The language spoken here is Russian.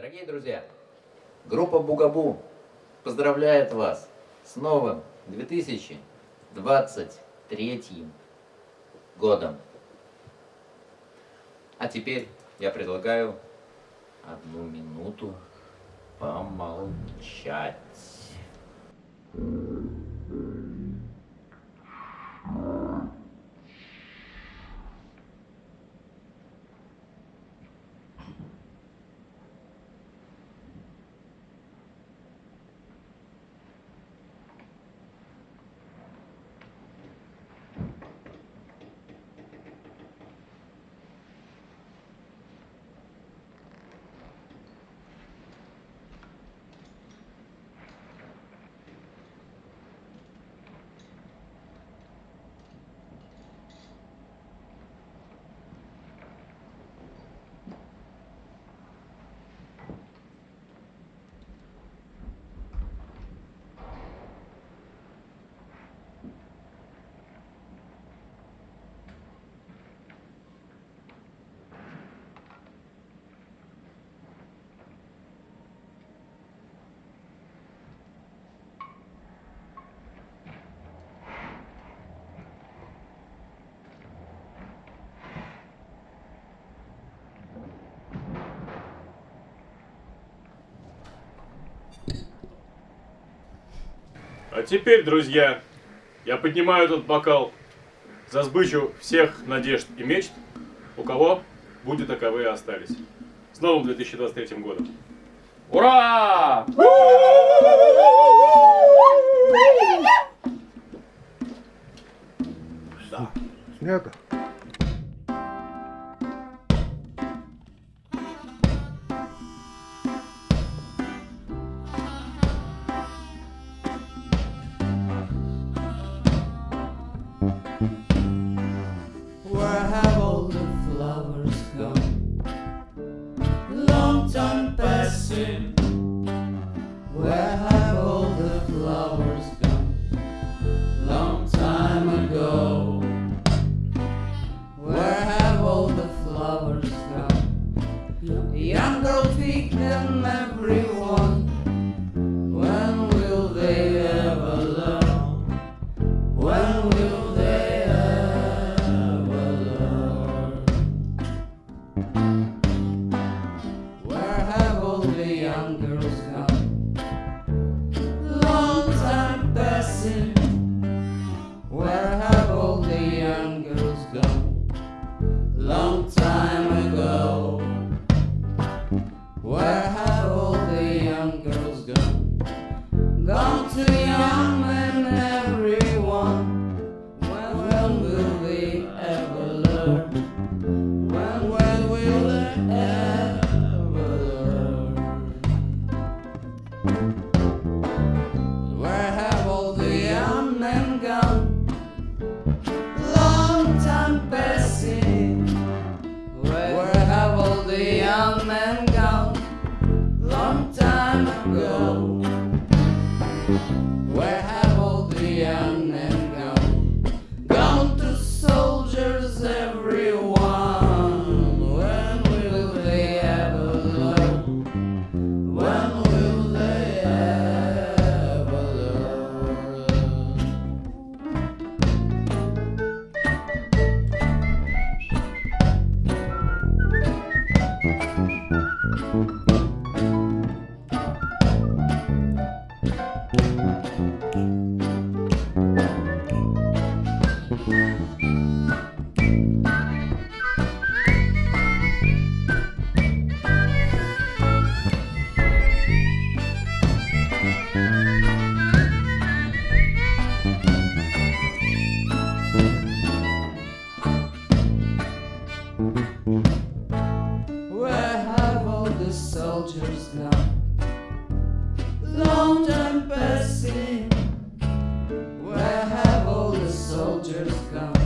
Дорогие друзья, группа Бугабу поздравляет вас с новым 2023 годом. А теперь я предлагаю одну минуту помолчать. А теперь, друзья, я поднимаю этот бокал за сбычу всех надежд и мечт, у кого будет таковые остались. С новым 2023 годом. Ура! Снято. sin. Where have all the young girls gone? Long time ago. Where have all the young girls gone? Gone to young men, everyone. When, will they ever learn? Time passing. Where have all the soldiers gone?